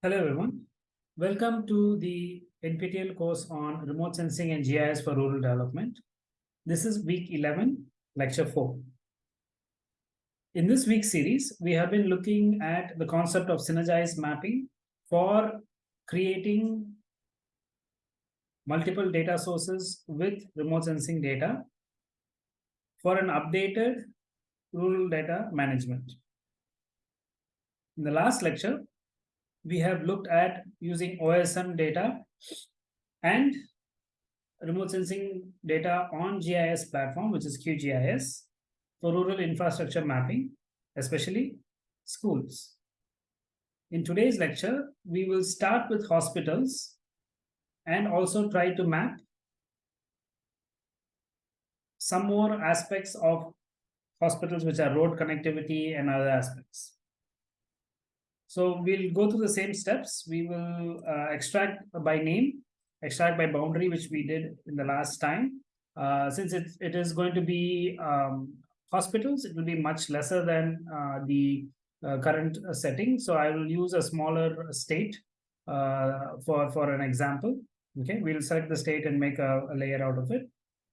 Hello everyone. Welcome to the NPTEL course on remote sensing and GIS for rural development. This is week 11, lecture 4. In this week's series, we have been looking at the concept of synergized mapping for creating multiple data sources with remote sensing data for an updated rural data management. In the last lecture, we have looked at using OSM data and remote sensing data on GIS platform, which is QGIS, for rural infrastructure mapping, especially schools. In today's lecture, we will start with hospitals and also try to map some more aspects of hospitals, which are road connectivity and other aspects. So we'll go through the same steps. We will uh, extract by name, extract by boundary, which we did in the last time. Uh, since it, it is going to be um, hospitals, it will be much lesser than uh, the uh, current uh, setting. So I will use a smaller state uh, for, for an example. Okay, we'll select the state and make a, a layer out of it.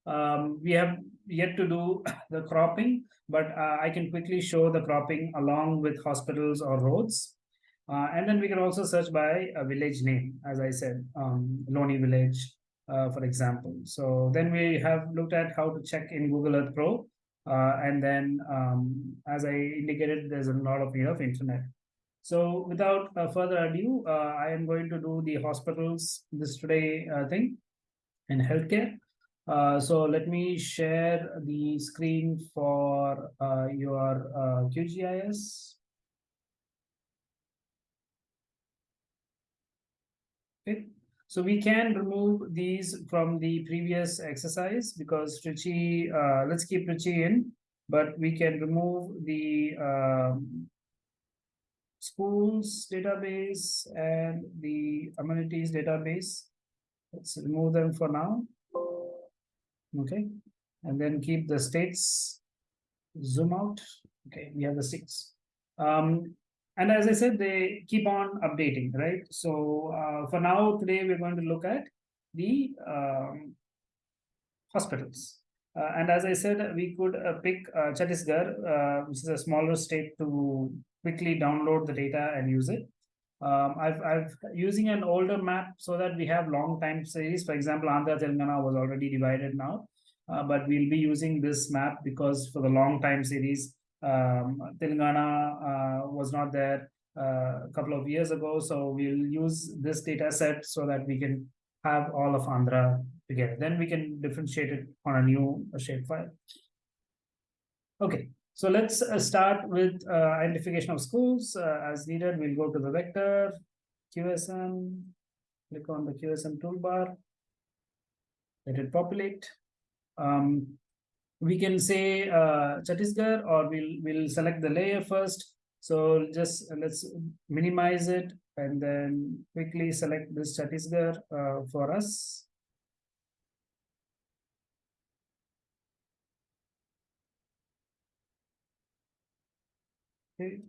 Um, we have yet to do the cropping, but I can quickly show the cropping along with hospitals or roads. Uh, and then we can also search by a village name, as I said, um, Loni village, uh, for example. So then we have looked at how to check in Google Earth Pro. Uh, and then, um, as I indicated, there's a lot of need of internet. So without further ado, I am going to do the hospitals this today thing in healthcare. Uh, so let me share the screen for uh, your uh, QGIS. Okay, so we can remove these from the previous exercise because Trichy, uh, let's keep Trichy in, but we can remove the um, schools database and the amenities database. Let's remove them for now. Okay, and then keep the states, zoom out. Okay, we have the six. Um, and as I said, they keep on updating, right? So uh, for now, today we're going to look at the um, hospitals. Uh, and as I said, we could uh, pick uh, Chhattisgarh, uh, which is a smaller state to quickly download the data and use it. Um, I've, I've using an older map so that we have long time series. For example, Andhra Telangana was already divided now, uh, but we'll be using this map because for the long time series, um, Telangana uh, was not there uh, a couple of years ago, so we'll use this data set so that we can have all of Andhra together. Then we can differentiate it on a new shapefile. Okay, so let's uh, start with identification of schools. As needed, we'll go to the vector, QuickOSM, click on the QuickOSM toolbar, let it populate. Um, we can say uh, Chhattisgarh or we'll, we'll select the layer first. So just let's minimize it and then quickly select this Chhattisgarh uh, for us. Okay.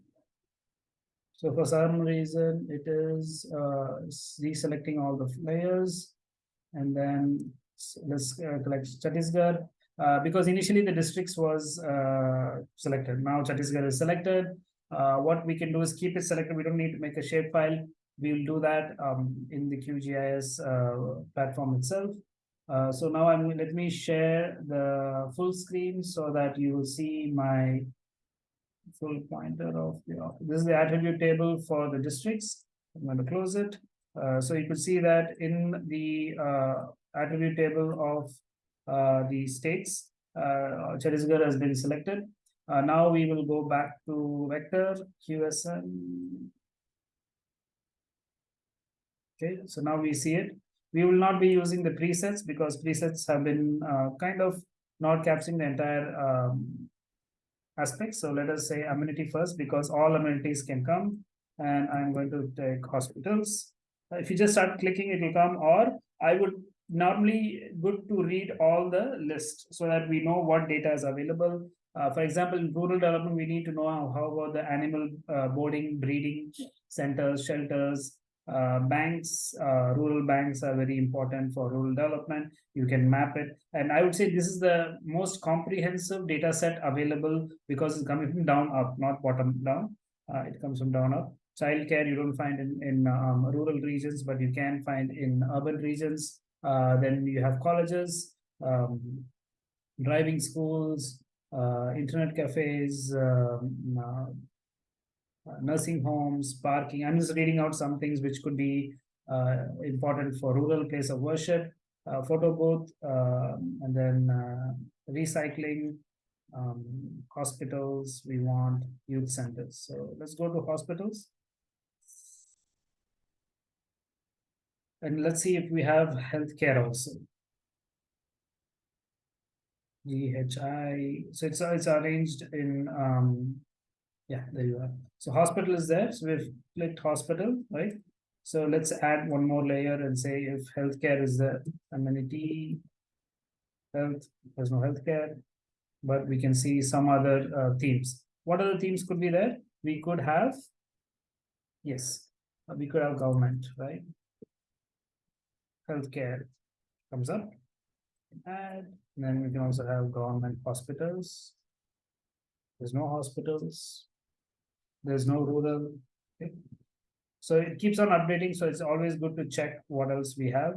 So for some reason, it is uh, deselecting all the layers. And then let's uh, collect Chhattisgarh. Uh, because initially the districts was uh, selected. Now Chhattisgarh is selected. Uh, what we can do is keep it selected. We don't need to make a shapefile. We'll do that um, in the QGIS uh, platform itself. Uh, so now I'm let me share the full screen so that you will see my full pointer of the this is the attribute table for the districts. I'm going to close it. so you can see that in the attribute table of the states. Uh, Chhattisgarh has been selected. Uh, now we will go back to vector QuickOSM. Okay, so now we see it. We will not be using the presets because presets have been kind of not capturing the entire um, aspect. So let us say amenity first because all amenities can come. and I'm going to take hospitals. Uh, If you just start clicking, it will come, or I would normally good to read all the list so that we know what data is available. Uh, for example, in rural development, we need to know how, how about the animal uh, boarding, breeding centers, shelters, uh, banks, uh, rural banks are very important for rural development. You can map it. And I would say this is the most comprehensive data set available because it's coming from down up, not bottom down. Uh, it comes from down up. Childcare you don't find in, in um, rural regions, but you can find in urban regions. Uh, then you have colleges, um, driving schools, uh, internet cafes, um, uh, nursing homes, parking. I'm just reading out some things which could be important for rural place of worship, photo booth, um, and then recycling, um, hospitals. We want youth centers. So let's go to hospitals. And let's see if we have healthcare also. GHI, so it's, it's arranged in, um, yeah, there you are. So hospital is there, so we've clicked hospital, right? So let's add one more layer and say if healthcare is the amenity. Health, there's no healthcare, but we can see some other uh, themes. What other themes could be there? We could have. Yes, we could have government, right? Healthcare comes up. And then we can also have government hospitals. There's no hospitals. There's no rural. okay. So it keeps on updating, so it's always good to check what else we have.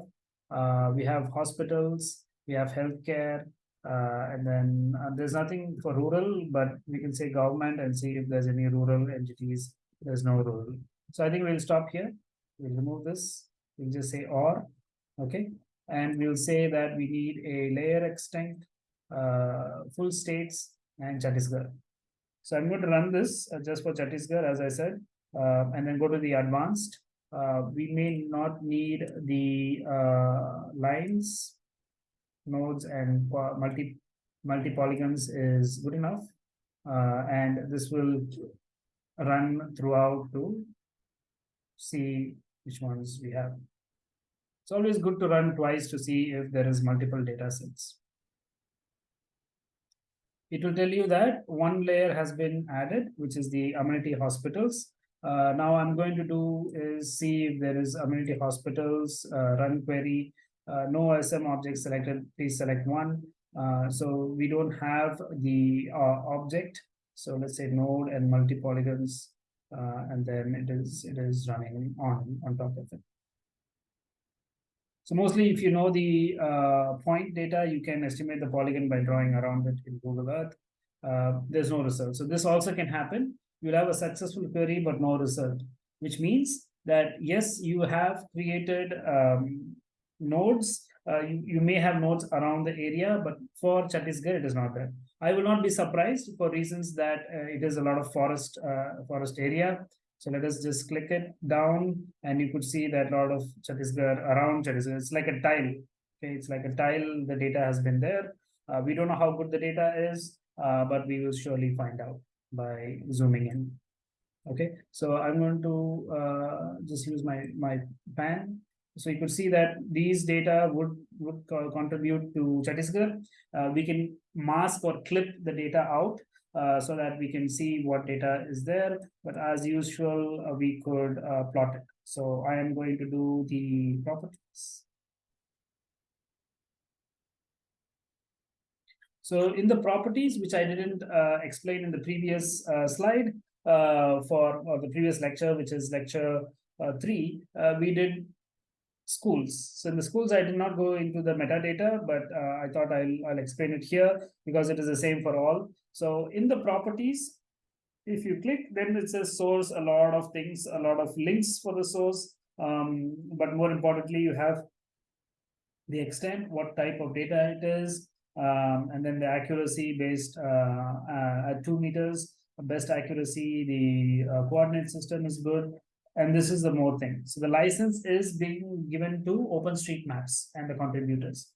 Uh, we have hospitals, we have healthcare, uh, and then uh, there's nothing for rural, but we can say government and see if there's any rural entities. There's no rural. So I think we'll stop here. We'll remove this. We'll just say or, okay? And we'll say that we need a layer extent, uh, full states and Chhattisgarh. So I'm going to run this uh, just for Chhattisgarh, as I said, uh, and then go to the advanced. Uh, we may not need the uh, lines, nodes and multi, multi polygons is good enough. Uh, and this will run throughout to see which ones we have. It's always good to run twice to see if there is multiple data sets. It will tell you that one layer has been added, which is the amenity hospitals. Uh, now I'm going to do is see if there is amenity hospitals, uh, run query, uh, no OSM object selected, please select one. Uh, so we don't have the uh, object. So let's say node and multi polygons, uh, and then it is it is running on on top of it. So mostly if you know the uh, point data, you can estimate the polygon by drawing around it in Google Earth. Uh, there's no result. So this also can happen. You'll have a successful query, but no result, which means that yes, you have created um, nodes. Uh, you, you may have nodes around the area, but for Chhattisgarh, it is not there. I will not be surprised for reasons that uh, it is a lot of forest uh, forest area. So let us just click it down and you could see that a lot of Chhattisgarh around Chhattisgarh, it's like a tile. Okay, it's like a tile, the data has been there. Uh, we don't know how good the data is, uh, but we will surely find out by zooming in. Okay, so I'm going to uh, just use my, my pan. So you could see that these data would, would co- contribute to Chhattisgarh. Uh, we can mask or clip the data out uh, so that we can see what data is there. But as usual, uh, we could uh, plot it. So I am going to do the properties. So in the properties, which I didn't uh, explain in the previous uh, slide for the previous lecture, which is lecture three, we did schools. So in the schools, I did not go into the metadata, but I thought I'll, I'll explain it here because it is the same for all. So in the properties, if you click, then it says source, a lot of things, a lot of links for the source. Um, but more importantly, you have the extent, what type of data it is, um, and then the accuracy based uh, uh, at two meters, best accuracy, the uh, coordinate system is good. And this is the more thing. So the license is being given to OpenStreetMaps and the contributors.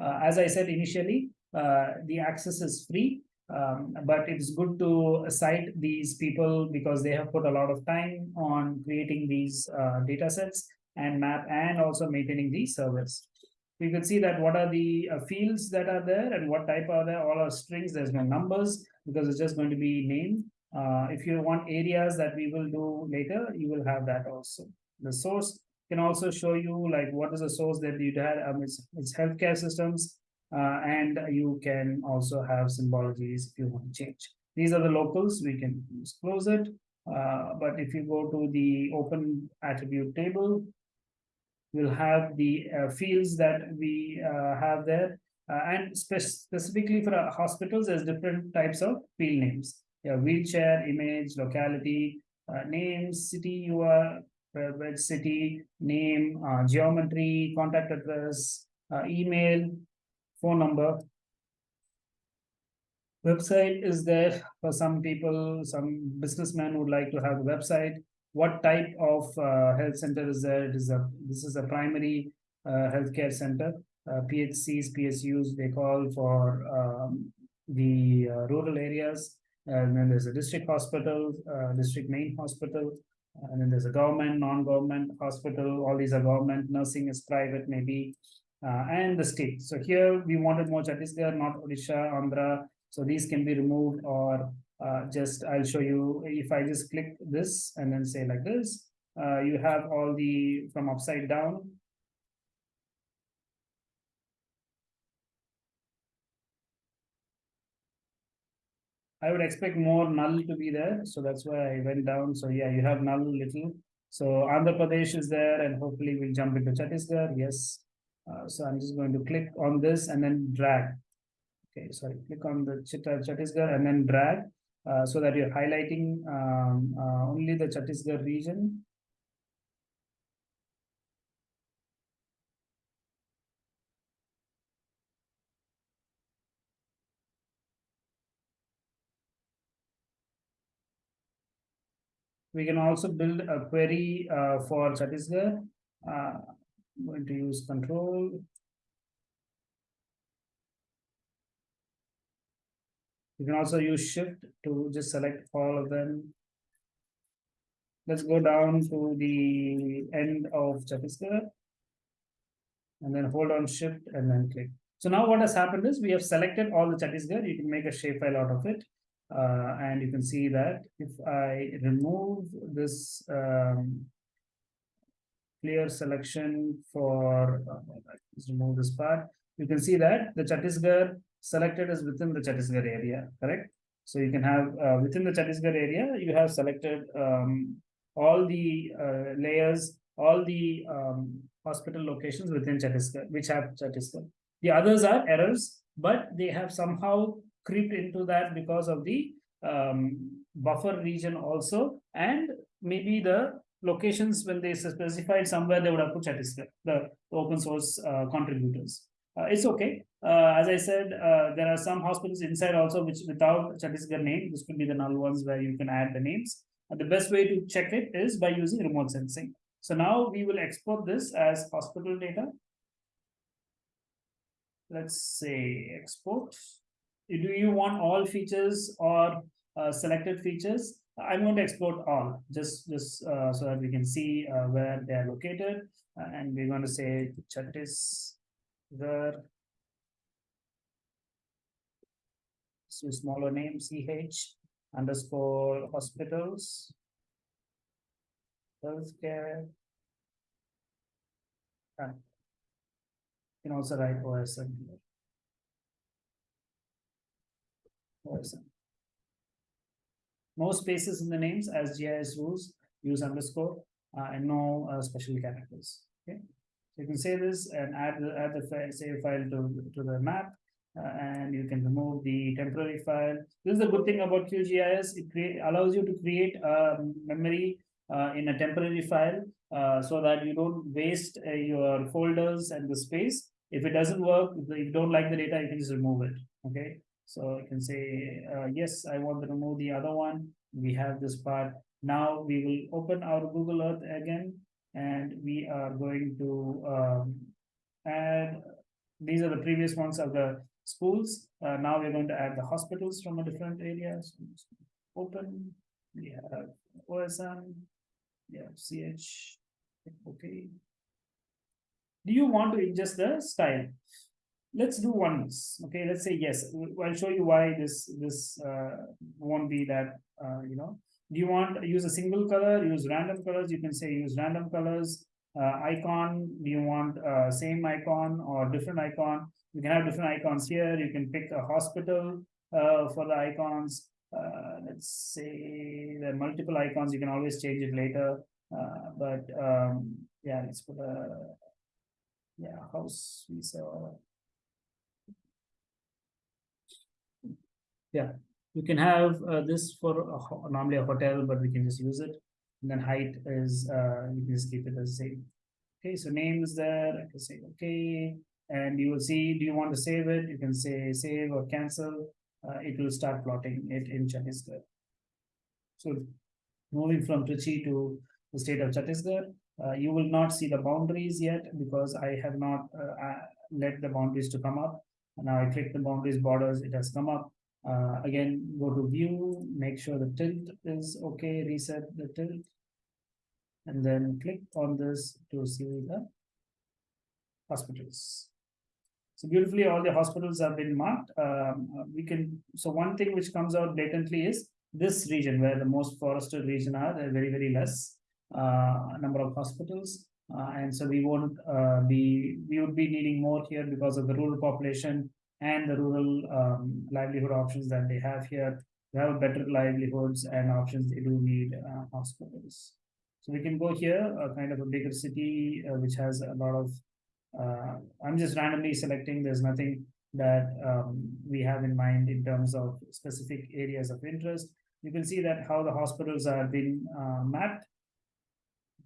Uh, as I said initially, uh, the access is free. Um, but it's good to cite these people because they have put a lot of time on creating these uh, data sets and map and also maintaining these servers. We can see that what are the uh, fields that are there and what type are there. All are strings. There's no numbers because it's just going to be name. Uh, if you want areas that we will do later, you will have that also. The source can also show you like what is the source that you had. Um, it's, it's healthcare systems, uh, and you can also have symbologies if you want to change. These are the locals. We can close it. Uh, but if you go to the open attribute table, we'll have the uh, fields that we uh, have there. Uh, and spe specifically for hospitals, there's different types of field names. Wheelchair, image, locality, name, city you are, bed city, name, geometry, contact address, email, phone number. Website is there for some people, some businessmen would like to have a website what type of uh, health center is there? It is a this is a primary uh, healthcare center. Uh, PHCs, PSUs, they call for um, the uh, rural areas. And then there's a district hospital, uh, district main hospital, and then there's a government, non-government hospital. All these are government. Nursing is private, maybe, uh, and the state. So here we wanted more Chhattisgarh, not Odisha, Andhra. So these can be removed or uh, just I'll show you if I just click this and then say like this, uh, you have all the from upside down. I would expect more null to be there. So that's why I went down. So yeah, you have null little. So Andhra Pradesh is there and hopefully we'll jump into Chhattisgarh. Yes. Uh, so I'm just going to click on this and then drag. Okay, sorry, click on the Chhattisgarh and then drag. Uh, so that you're highlighting um, uh, only the Chhattisgarh region. We can also build a query uh, for Chhattisgarh. I'm going to use control You can also use shift to just select all of them. Let's go down to the end of Chhattisgarh. And then hold on shift and then click. So now what has happened is we have selected all the Chhattisgarh. You can make a shapefile out of it. Uh, and you can see that if I remove this um, clear selection for, uh, let's remove this part, you can see that the Chhattisgarh selected is within the Chhattisgarh area, correct? So you can have uh, within the Chhattisgarh area, you have selected um, all the uh, layers, all the um, hospital locations within Chhattisgarh, which have Chhattisgarh. The others are errors, but they have somehow creeped into that because of the um, buffer region also, and maybe the locations when they specified somewhere they would have put Chhattisgarh, the open source uh, contributors. Uh, it's okay. Uh, as I said, uh, there are some hospitals inside also which without Chhattisgarh name, this could be the null ones where you can add the names. And the best way to check it is by using remote sensing. So now we will export this as hospital data. Let's say export. Do you want all features or uh, selected features? I'm going to export all just just uh, so that we can see uh, where they are located. and we're going to say Chhattis the so smaller name ch underscore hospitals healthcare and you can also write OSM here. OSM. Most spaces in the names as GIS rules use underscore uh, and no uh, special characters. Okay. You can save this and add the, add the save file to, to the map uh, and you can remove the temporary file. This is the good thing about QGIS. It create, allows you to create a memory uh, in a temporary file uh, so that you don't waste uh, your folders and the space. If it doesn't work, if you don't like the data, you can just remove it. Okay. So I can say, uh, yes, I want to remove the other one. We have this part. Now we will open our Google Earth again and we are going to um, add these are the previous ones of the schools. Uh, now we're going to add the hospitals from a different area. So Open, we have OSM, we have CH, okay. Do you want to adjust the style? Let's do once, okay, let's say yes, I'll show you why this, this, uh, won't be that, uh, you know. Do you want, use a single color, use random colors, you can say use random colors. Uh, icon, do you want, uh, same icon or different icon? You can have different icons here, you can pick a hospital, uh, for the icons. Uh, let's say there are multiple icons, you can always change it later, but, um, yeah, let's put a. Yeah, house, we saw. Yeah, you can have, uh, this for a normally a hotel, but we can just use it. And then height is, uh, you can just keep it as same. Okay, so name is there, I can say, okay, and you will see, do you want to save it? You can say save or cancel. Uh, it will start plotting it in Chhattisgarh. So moving from Trichy to the state of Chhattisgarh, uh, you will not see the boundaries yet because I have not uh, uh, let the boundaries to come up. Now I click the boundaries borders, it has come up. Uh, again, go to view, make sure the tilt is okay, reset the tilt. And then click on this to see the hospitals. So beautifully, all the hospitals have been marked. Um, uh, we can, so one thing which comes out blatantly is this region where the most forested region are, very, very less uh, number of hospitals. Uh, and so we won't uh, be, we would be needing more here because of the rural population and the rural um, livelihood options that they have here. They have better livelihoods and options, they do need uh, hospitals. So we can go here, a kind of a bigger city, uh, which has a lot of uh, I'm just randomly selecting, there's nothing that um, we have in mind in terms of specific areas of interest. You can see that how the hospitals are being uh, mapped.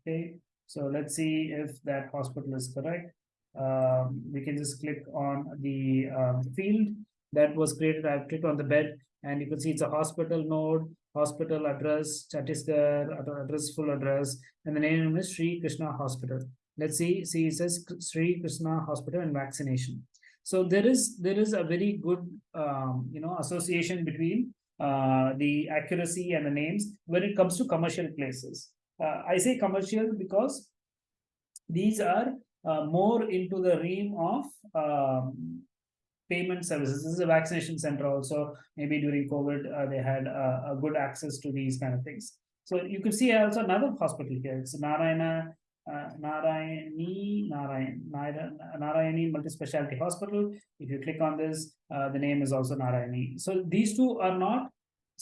Okay, so let's see if that hospital is correct. Um, we can just click on the um, field that was created. I've clicked on the bed and you can see it's a hospital node, hospital address, Chhattisgarh, ad- address, full address, and the name is Sri Krishna Hospital let's see see it says Sri Krishna Hospital and vaccination. So there is there is a very good um, you know association between uh, the accuracy and the names when it comes to commercial places. Uh, I say commercial because these are uh, more into the realm of um, payment services. This is a vaccination center also. Maybe during COVID, uh, they had a good access to these kind of things. So you can see also another hospital here. It's Narayana uh, Narayani, Narayan, Nara- Narayani Multi-Specialty Hospital. If you click on this, uh, the name is also Narayani. So these two are not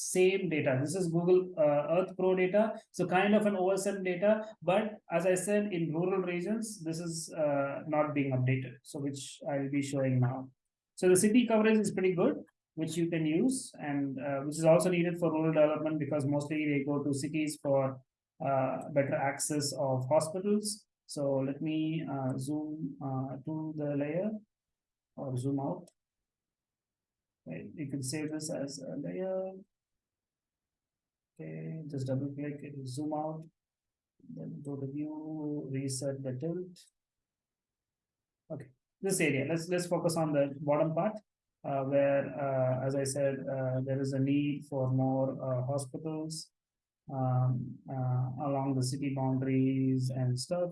same data. This is Google uh, Earth Pro data. So kind of an OSM data, but as I said, in rural regions, this is uh, not being updated. So which I will be showing now. So the city coverage is pretty good, which you can use and uh, which is also needed for rural development because mostly they go to cities for uh, better access of hospitals. So let me uh, zoom uh, to the layer or zoom out. Right, you can save this as a layer. Okay, just double click, it zoom out. Then go to view, reset the tilt. Okay, this area, let's, let's focus on the bottom part. Uh, where, uh, as I said, uh, there is a need for more, uh, hospitals um, uh, along the city boundaries and stuff.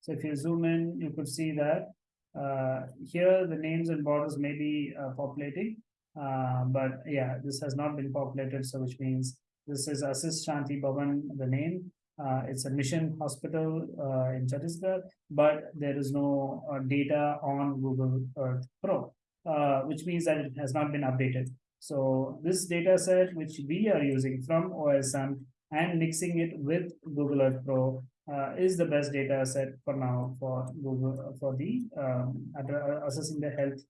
So if you zoom in, you could see that uh, here the names and borders may be populating. But yeah, this has not been populated, so which means this is Assist Shanti Bhavan, the name. Uh, it's a mission hospital uh, in Chhattisgarh, but there is no uh, data on Google Earth Pro, uh, which means that it has not been updated. So this data set, which we are using from OSM and mixing it with Google Earth Pro uh, is the best data set for now for Google for the um, uh, assessing the health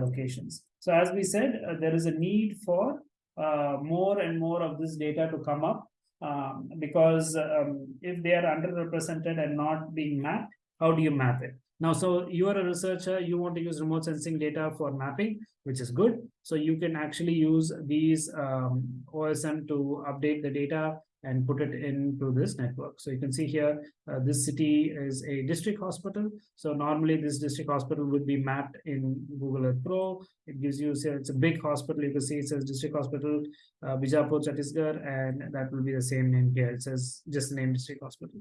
locations. So as we said, there is a need for uh, more and more of this data to come up um, because um, if they are underrepresented and not being mapped, how do you map it? Now, so you are a researcher, you want to use remote sensing data for mapping, which is good. So you can actually use these um, OSM to update the data and put it into this network. So you can see here, uh, this city is a district hospital. So normally this district hospital would be mapped in Google Earth Pro. It gives you, it's a big hospital. You can see it says district hospital, uh, Bijapur, Chhattisgarh, and that will be the same name here. It says just the name district hospital.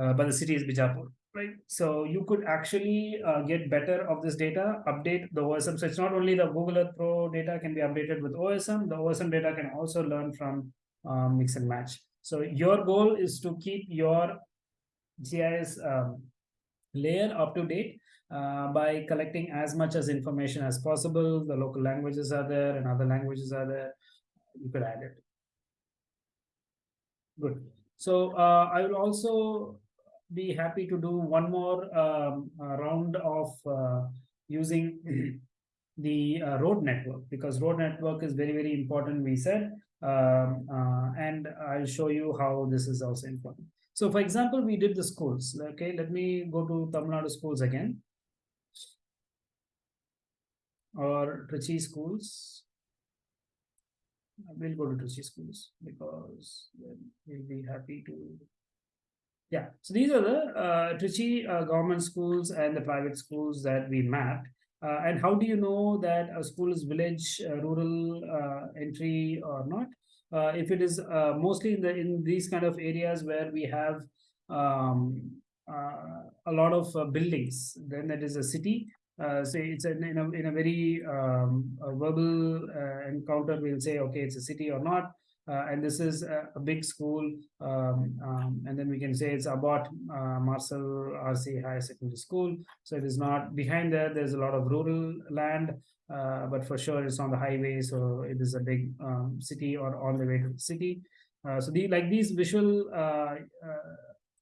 Uh, but the city is Bijapur right? So you could actually uh, get better of this data, update the OSM. So it's not only the Google Earth Pro data can be updated with OSM, the OSM data can also learn from um, mix and match. So your goal is to keep your GIS um, layer up to date uh, by collecting as much as information as possible. The local languages are there and other languages are there. You could add it. Good. So uh, I will also be happy to do one more um, uh, round of uh, using the uh, road network because road network is very, very important, we said. Um, uh, and I'll show you how this is also important. So for example, we did the schools. Okay, let me go to Tamil Nadu schools again. Or Trichy schools. We'll go to Trichy schools because we'll be happy to yeah, so these are the uh, Trichy uh, government schools and the private schools that we mapped. Uh, and how do you know that a school is village, uh, rural uh, entry or not? Uh, if it is uh, mostly in the in these kind of areas where we have um, uh, a lot of buildings, then that is a city. Say it's in, in a in a very um, a verbal encounter, we'll say okay, it's a city or not. Uh, and this is a, big school um, um, and then we can say it's about uh, Marcel RC High Secondary School. So it is not behind there there's a lot of rural land uh, but for sure it's on the highway so it is a big um, city or on the way to the city. Uh, so the like these visual uh, uh,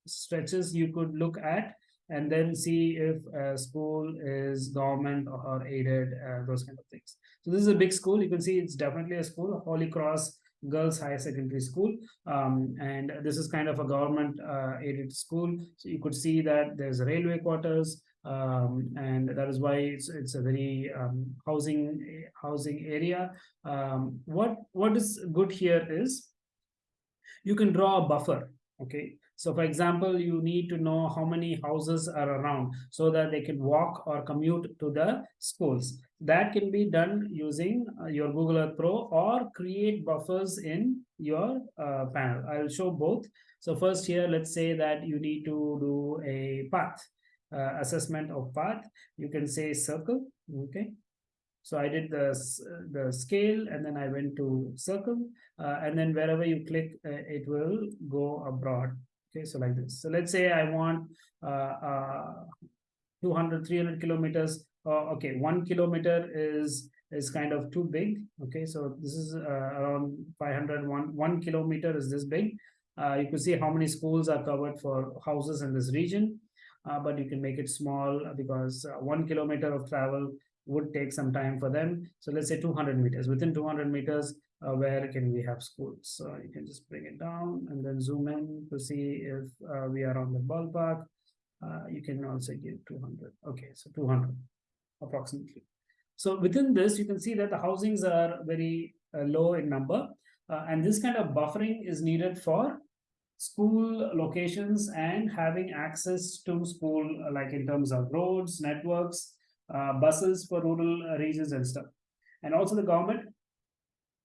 stretches you could look at and then see if a school is government or aided those kind of things. So this is a big school. You can see it's definitely a school Holy Cross girls higher secondary school. Um, and this is kind of a government uh, aided school. So you could see that there's railway quarters um, and that is why it's, it's a very um, housing housing area. Um, what what is good here is you can draw a buffer okay? So for example, you need to know how many houses are around so that they can walk or commute to the schools. That can be done using uh, your Google Earth Pro or create buffers in your uh, panel. I'll show both. So first here, let's say that you need to do a path uh, assessment of path. You can say circle, okay? So I did the, the scale and then I went to circle uh, and then wherever you click, uh, it will go abroad. Okay, so like this. So let's say I want uh, uh, 200, 300 kilometers. Uh, okay, one kilometer is is kind of too big. Okay, so this is uh, around 500, one, kilometer is this big. Uh, you can see how many schools are covered for houses in this region, uh, but you can make it small because uh, one kilometer of travel would take some time for them. So let's say 200 meters. Within 200 meters, uh, where can we have schools? So you can just bring it down and then zoom in to see if we are on the ballpark. You can also give 200. Okay, so 200 approximately. So within this, you can see that the housings are very uh, low in number. Uh, and this kind of buffering is needed for school locations and having access to school, uh, like in terms of roads, networks, buses for rural regions and stuff. And also the government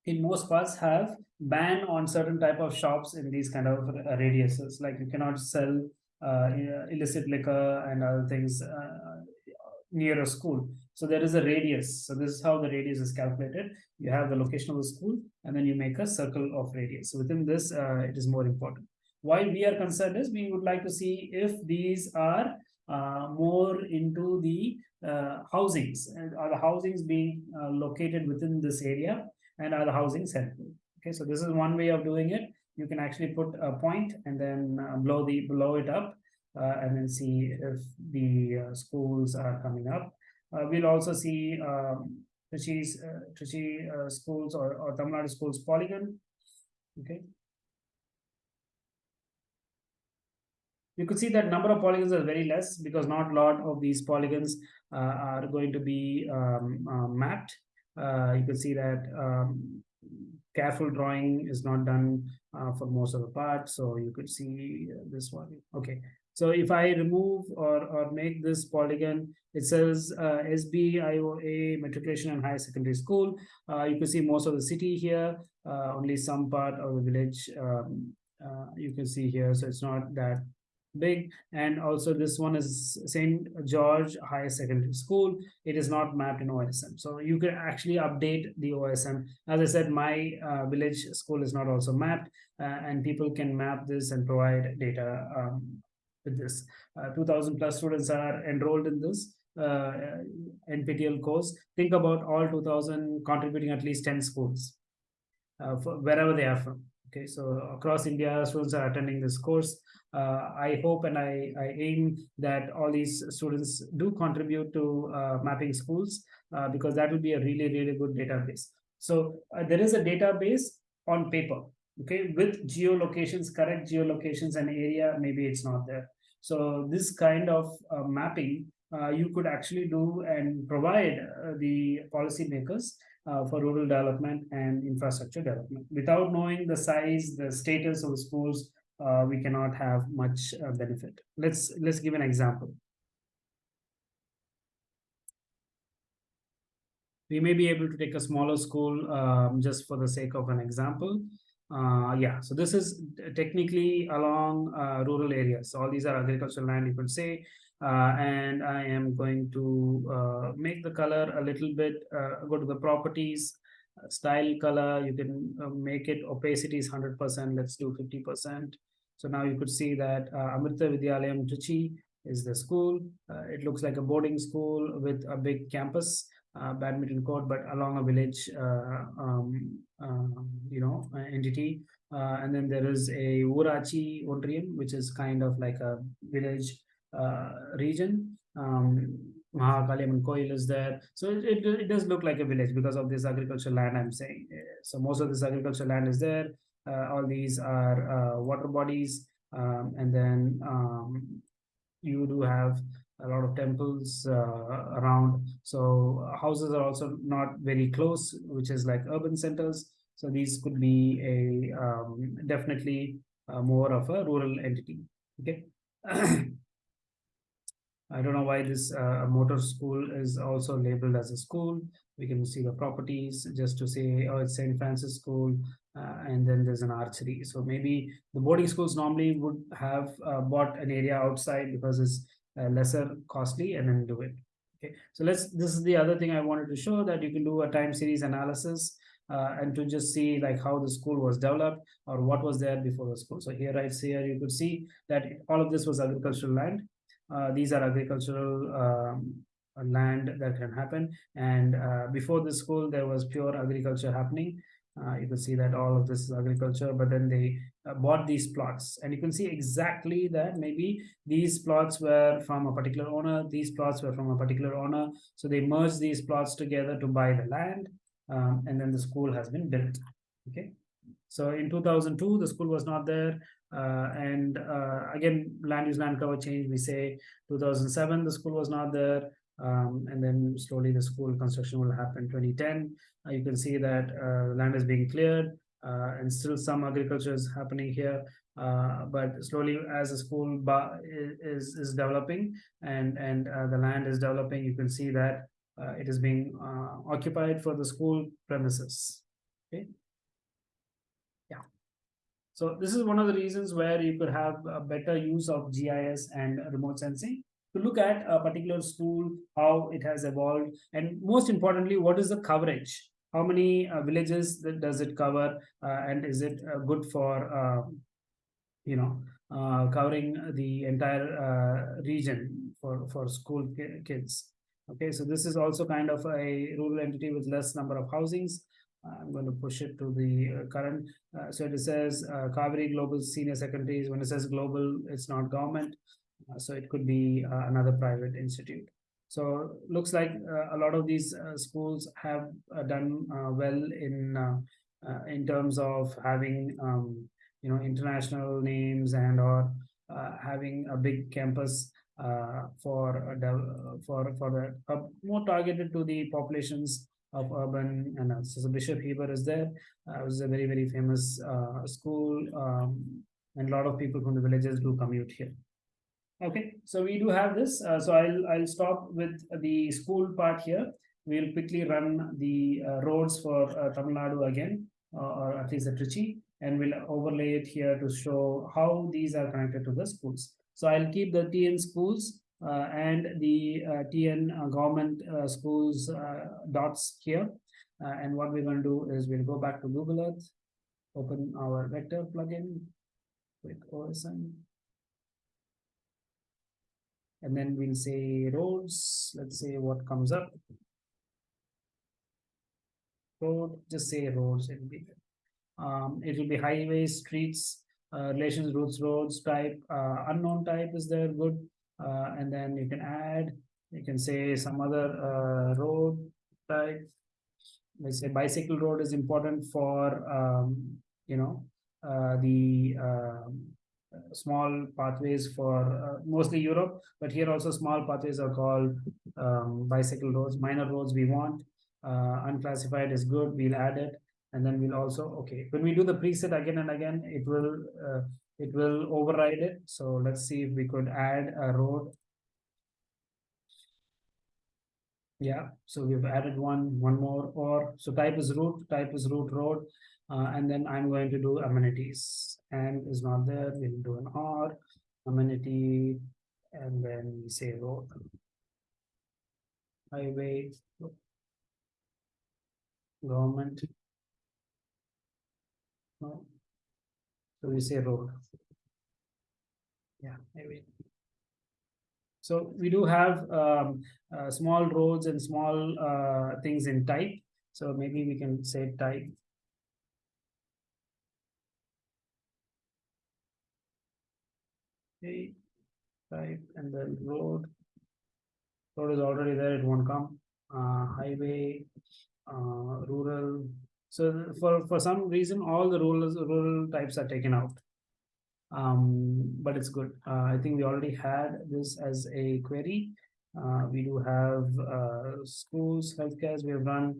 in most parts have ban on certain type of shops in these kind of uh, radiuses like you cannot sell uh, illicit liquor and other things uh, near a school. So there is a radius. So this is how the radius is calculated. You have the location of the school and then you make a circle of radius. So within this uh, it is more important. Why we are concerned is we would like to see if these are uh, more into the uh, housings. And are the housings being located within this area? And are the housing helpful? Okay, so this is one way of doing it. You can actually put a point and then uh, blow the blow it up uh, and then see if the uh, schools are coming up. Uh, we'll also see um, Trichy's, uh, Trichy uh, schools or, or Tamil Nadu schools polygon. Okay. You could see that number of polygons are very less because not a lot of these polygons are going to be um, mapped you can see that um, careful drawing is not done uh, for most of the part. So you could see this one. Okay. So if I remove or, or make this polygon, it says uh, SBIOA Matriculation and Higher Secondary School. Uh, you can see most of the city here, uh, only some part of the village um, uh, you can see here. So it's not that big. And also this one is St. George Higher Secondary School. It is not mapped in OSM. So you can actually update the OSM. As I said, my uh, village school is not also mapped uh, and people can map this and provide data um, with this. Uh, 2000 plus students are enrolled in this uh, NPTEL course. Think about all 2000 contributing at least 10 schools uh, wherever they are from. Okay, so across India, students are attending this course. Uh, I hope and I, I aim that all these students do contribute to uh, mapping schools uh, because that will be a really, really good database. So uh, there is a database on paper, okay, with geolocations, correct geolocations and area, maybe it's not there. So this kind of uh, mapping uh, you could actually do and provide the policymakers uh, for rural development and infrastructure development. Without knowing the size, the status of the schools, uh, we cannot have much uh, benefit. Let's let's give an example. We may be able to take a smaller school um, just for the sake of an example. Uh, yeah, so this is technically along uh, rural areas. All these are agricultural land, you could say. Uh, and I am going to uh, make the color a little bit, uh, go to the properties, style color, you can make it opacity is 100%, let's do 50%. So now you could see that uh, Amrita Vidyalayam Trichy is the school. Uh, it looks like a boarding school with a big campus, uh, badminton court, but along a village, um, you know, entity. and then there is a Urachi Ondriyam, which is kind of like a village uh, region. Um, Mahakaliamman Koil is there. So it, it, it, does look like a village because of this agricultural land I'm saying. So most of this agricultural land is there. Uh, all these are uh, water bodies. Um, and then um, you do have a lot of temples uh, around. So houses are also not very close, which is like urban centers. So these could be a um, definitely uh, more of a rural entity. Okay. I don't know why this uh, motor school is also labeled as a school. We can see the properties just to say, oh, it's St. Francis School, uh, and then there's an archery. So maybe the boarding schools normally would have uh, bought an area outside because it's lesser costly and then do it. Okay, so let's, this is the other thing I wanted to show that you can do a time series analysis uh, and to just see like how the school was developed or what was there before the school. So here right here, you could see that all of this was agricultural land uh, these are agricultural um, land that can happen. And uh, before the school, there was pure agriculture happening. Uh, you can see that all of this is agriculture, but then they uh, bought these plots. And you can see exactly that maybe these plots were from a particular owner, these plots were from a particular owner. So they merged these plots together to buy the land. Um, and then the school has been built. Okay. So in 2002, the school was not there. Uh, and uh, again, land use land cover change, we say 2007, the school was not there. Um, and then slowly the school construction will happen 2010. Uh, you can see that uh, land is being cleared uh, and still some agriculture is happening here. Uh, but slowly as the school is, is developing and, and the land is developing, you can see that it is being occupied for the school premises. Okay. Yeah. So this is one of the reasons where you could have a better use of GIS and remote sensing to look at a particular school, how it has evolved, and most importantly, what is the coverage? How many uh, villages does it cover, uh, and is it uh, good for, um, you know, uh, covering the entire uh, region for, for school kids? Okay, so this is also kind of a rural entity with less number of housings. I'm going to push it to the uh, current. Uh, so it says uh, Kaveri Global Senior Secondaries. When it says global, it's not government. Uh, so it could be uh, another private institute. So looks like uh, a lot of these uh, schools have done well in in terms of having um, you know international names and or having a big campus for for for the more targeted to the populations of urban analysis. So Bishop Heber is there. Uh, it was a very, very famous uh, school. Um, and a lot of people from the villages do commute here. Okay, so we do have this. Uh, so I'll I'll stop with the school part here. We'll quickly run the uh, roads for uh, Tamil Nadu again, uh, or at least the Trichy, and we'll overlay it here to show how these are connected to the schools. So I'll keep the TN schools uh, and the uh, TN government schools dots here. And what we're going to do is we'll go back to Google Earth, open our vector plugin, click OSM. And then we'll say roads, let's say what comes up. Road, just say roads, it'll be, um, it will be highways, streets, uh, relations, routes, roads type, uh, unknown type is there, good. Uh, and then you can add, you can say some other, uh, road type. Let's say bicycle road is important for, um, you know, uh, the, um, small pathways for uh, mostly Europe, but here also small pathways are called um, bicycle roads, minor roads we want. Uh, unclassified is good, we'll add it. And then we'll also, okay, when we do the preset again and again, it will, uh, it will override it. So let's see if we could add a road. Yeah, so we've added one, one more, or, so type is route, type is route road. Uh, and then I'm going to do amenities and is not there, we'll do an R, amenity, and then we say road. Highway. Government. No. So we say road. Yeah, maybe. So we do have um, uh, small roads and small uh, things in type. So maybe we can say type Okay, type and then road. Road is already there, it won't come. Uh, highway, uh, rural. So for, for some reason, all the rural, rural types are taken out. Um, but it's good. Uh, I think we already had this as a query. Uh, we do have uh, schools, healthcare we have run.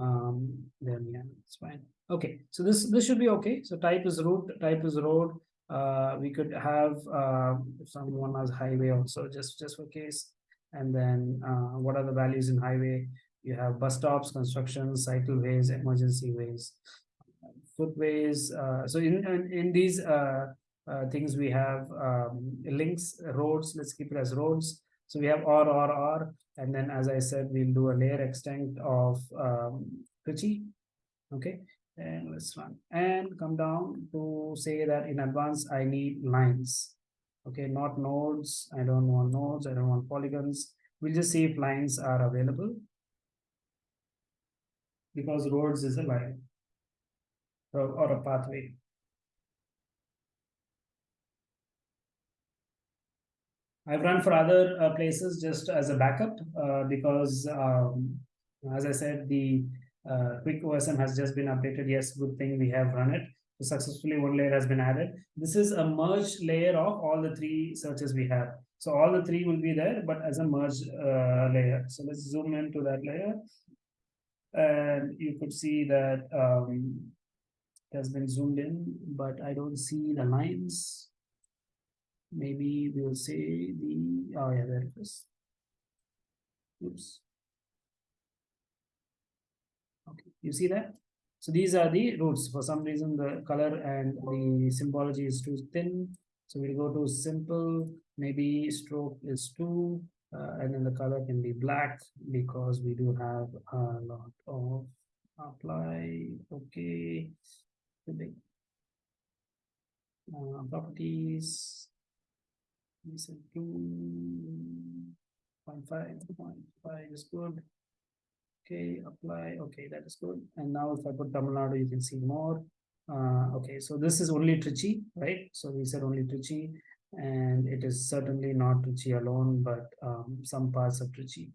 Um, then yeah, it's fine. Okay, so this this should be okay. So type is route, type is road, uh, we could have uh, someone has highway also just just for case. And then uh, what are the values in highway? You have bus stops construction cycleways emergency ways footways uh, so in, in in these uh, uh, things we have um, links roads let's keep it as roads. So we have or or or and then as i said we'll do a layer extent of um, Trichy. okay and let's run and come down to say that in advance I need lines. Okay, not nodes. I don't want nodes. I don't want polygons. We'll just see if lines are available because roads is a line or, a pathway. I've run for other uh, places just as a backup uh, because, um, as I said, the uh, QuickOSM has just been updated. Yes, good thing we have run it. So successfully one layer has been added. This is a merged layer of all the three searches we have. So all the three will be there, but as a merged uh, layer. So let's zoom into that layer. And you could see that um, it has been zoomed in, but I don't see the lines. Maybe we'll say the, oh yeah, there it is. Oops. Okay, you see that? So these are the routes. For some reason, the color and the symbology is too thin. So we'll go to simple, maybe stroke is two, uh, and then the color can be black because we do have a lot of apply. Okay. Uh, properties. We said two point five point five is good. Okay, apply. Okay, that is good. And now if I put Tamil Nadu, you can see more. Uh, okay, so this is only Trichy, right? So we said only Trichy, and it is certainly not Trichy alone, but um, some parts of Trichy.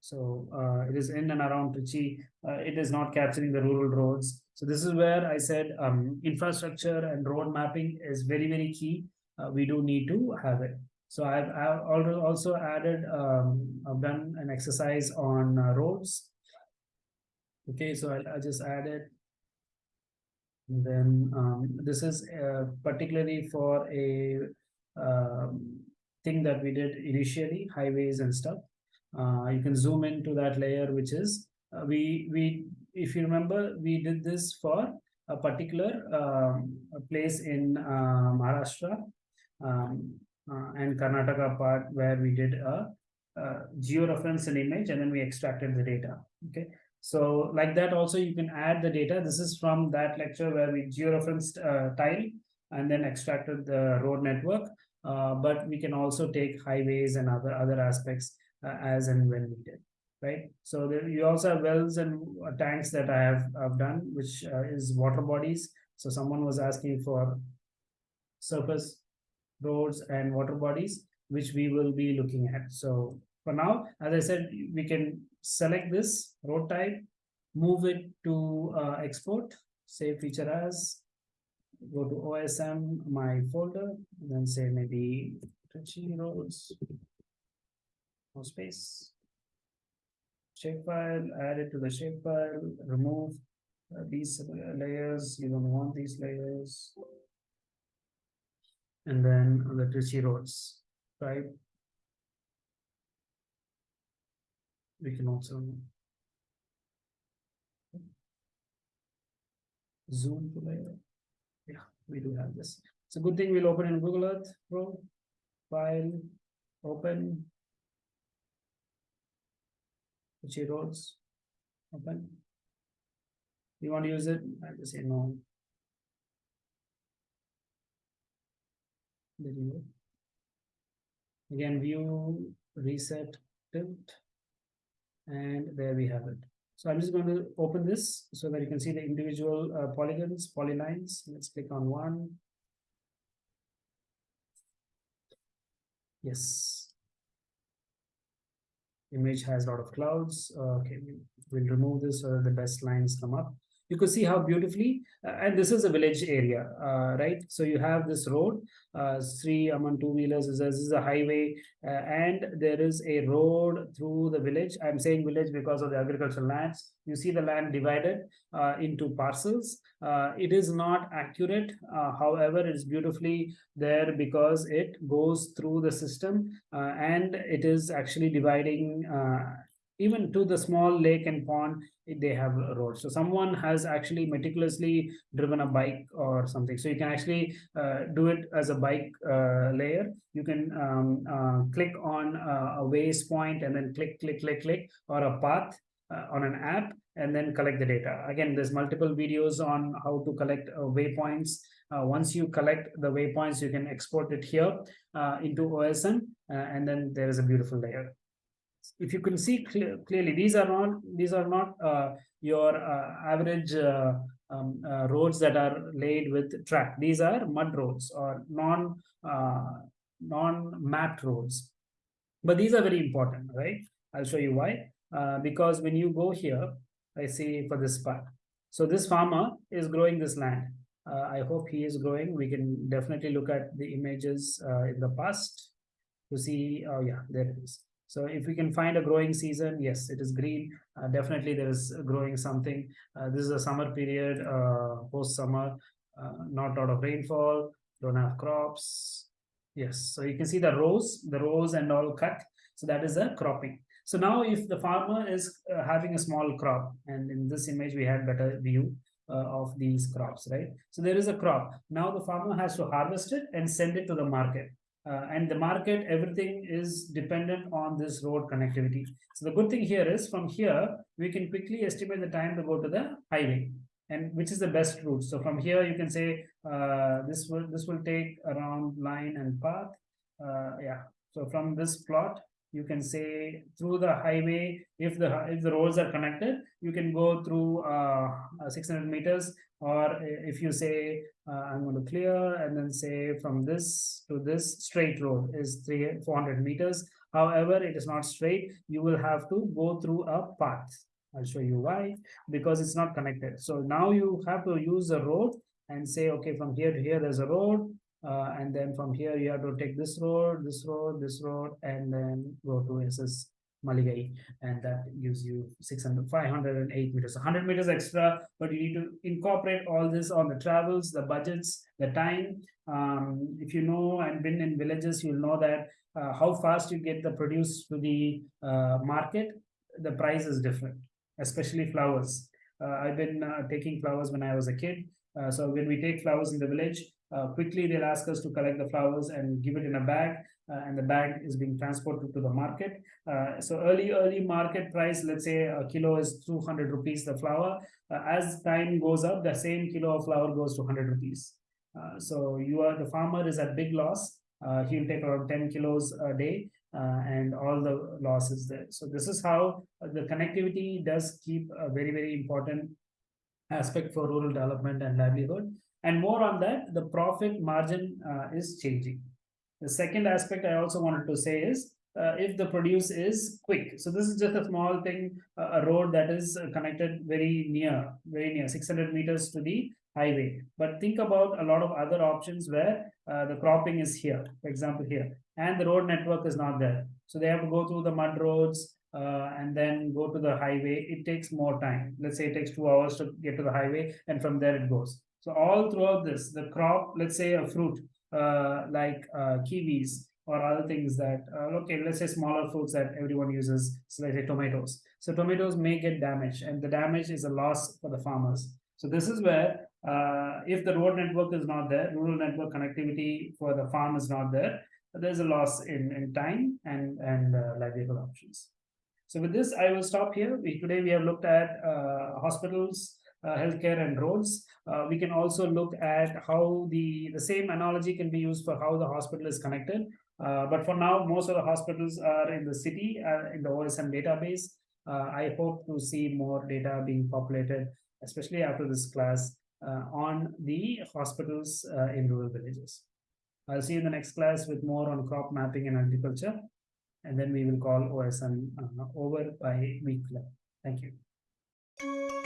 So uh, it is in and around Trichy. Uh, it is not capturing the rural roads. So this is where I said um, infrastructure and road mapping is very, very key. Uh, we do need to have it. So I've, I've also added, um, I've done an exercise on uh, roads Okay, so I'll, I'll just add it. And then um, this is uh, particularly for a um, thing that we did initially, highways and stuff. Uh, you can zoom into that layer, which is uh, we we if you remember, we did this for a particular um, place in uh, Maharashtra um, uh, and Karnataka part where we did a, a georeference an image and then we extracted the data. Okay, so like that also you can add the data. This is from that lecture where we georeferenced uh, tile and then extracted the road network. Uh, but we can also take highways and other other aspects uh, as and when needed, right? So there, you also have wells and tanks that I have I've done, which uh, is water bodies. So someone was asking for surface roads and water bodies, which we will be looking at. So for now, as I said, we can select this road type, move it to uh, export, save feature as, go to OSM, my folder, then say maybe Trichy roads. No space. Shapefile, add it to the shapefile, remove uh, these layers, you don't want these layers. And then the Trichy roads, right? We can also zoom to layer. Yeah, we do have this. It's a good thing we'll open in Google Earth Pro. File, open. Trichy roads, open. You want to use it? I just say no. There you go. Again, view, reset, tilt. And there we have it. So I'm just going to open this so that you can see the individual uh, polygons, polylines. Let's click on one. Yes. Image has a lot of clouds. Uh, okay, we'll remove this so the best lines come up you could see how beautifully uh, and this is a village area uh, right? So you have this road uh, three among two wheelers this is a highway uh, and there is a road through the village. I'm saying village because of the agricultural lands. You see the land divided uh, into parcels. Uh, it is not accurate however it is beautifully there because it goes through the system and it is actually dividing even to the small lake and pond they have roads. so someone has actually meticulously driven a bike or something. So you can actually uh, do it as a bike uh, layer. You can um, uh, click on a ways point and then click click click click or a path uh, on an app and then collect the data. Again there's multiple videos on how to collect uh, waypoints. Uh, once you collect the waypoints you can export it here into osm and then there is a beautiful layer if you can see clear, clearly, these are not these are not uh, your uh, average uh, um, uh, roads that are laid with track. These are mud roads or non uh, non mapped roads. But these are very important, right? I'll show you why. Uh, because when you go here, I see for this part. So this farmer is growing this land. I hope he is growing. We can definitely look at the images in the past to see. Oh yeah, there it is. So if we can find a growing season, yes, it is green. Uh, definitely there is growing something. Uh, this is a summer period, uh, post summer, uh, not a lot of rainfall, don't have crops. Yes, so you can see the rows, the rows and all cut. So that is a cropping. So now if the farmer is uh, having a small crop, and in this image we had better view uh, of these crops, right? So there is a crop. Now the farmer has to harvest it and send it to the market uh, and the market, everything is dependent on this road connectivity. So the good thing here is from here, we can quickly estimate the time to go to the highway and which is the best route. So from here, you can say uh, this will this will take around line and path. Uh, yeah. So from this plot, you can say through the highway if the if the roads are connected you can go through uh, 600 meters or if you say uh, i'm going to clear and then say from this to this straight road is 3 400 meters. However it is not straight. You will have to go through a path. I'll show you why. Because it's not connected. So now you have to use a road and say okay from here to here there's a road uh, and then from here you have to take this road, this road, this road, and then go to SS Maligai, and that gives you 600, 508 meters, 100 meters extra, but you need to incorporate all this on the travels, the budgets, the time. Um, if you know and been in villages, you'll know that uh, how fast you get the produce to the uh, market, the price is different, especially flowers. Uh, I've been uh, taking flowers when I was a kid. Uh, so when we take flowers in the village, uh, quickly they'll ask us to collect the flowers and give it in a bag uh, and the bag is being transported to the market. Uh, so early early market price let's say a kilo is 200 rupees the flower. uh, as time goes up the same kilo of flower goes to 100 rupees. Uh, so you are the farmer is at big loss. Uh, he'll take around 10 kilos a day uh, and all the loss is there. So this is how the connectivity does keep a very very important aspect for rural development and livelihood. And more on that, the profit margin is changing. The second aspect I also wanted to say is uh, if the produce is quick. So this is just a small thing, uh, a road that is uh, connected very near, very near, 600 meters to the highway. But think about a lot of other options where uh, the cropping is here, for example, here, and the road network is not there. So they have to go through the mud roads, uh, and then go to the highway, it takes more time. Let's say it takes two hours to get to the highway, and from there it goes. So all throughout this, the crop, let's say a fruit like uh, kiwis or other things that, uh, okay, let's say smaller fruits that everyone uses, so let's say tomatoes. So tomatoes may get damaged and the damage is a loss for the farmers. So this is where uh, if the road network is not there, rural network connectivity for the farm is not there, there's a loss in, in time and, and uh, livelihood options. So with this, I will stop here. We, today we have looked at uh, hospitals, uh, healthcare and roads. Uh, we can also look at how the, the same analogy can be used for how the hospital is connected. Uh, but for now, most of the hospitals are in the city, uh, in the OSM database. Uh, I hope to see more data being populated, especially after this class, uh, on the hospitals in rural villages. I'll see you in the next class with more on crop mapping and agriculture. And then we will call OSM over by week 11. Thank you.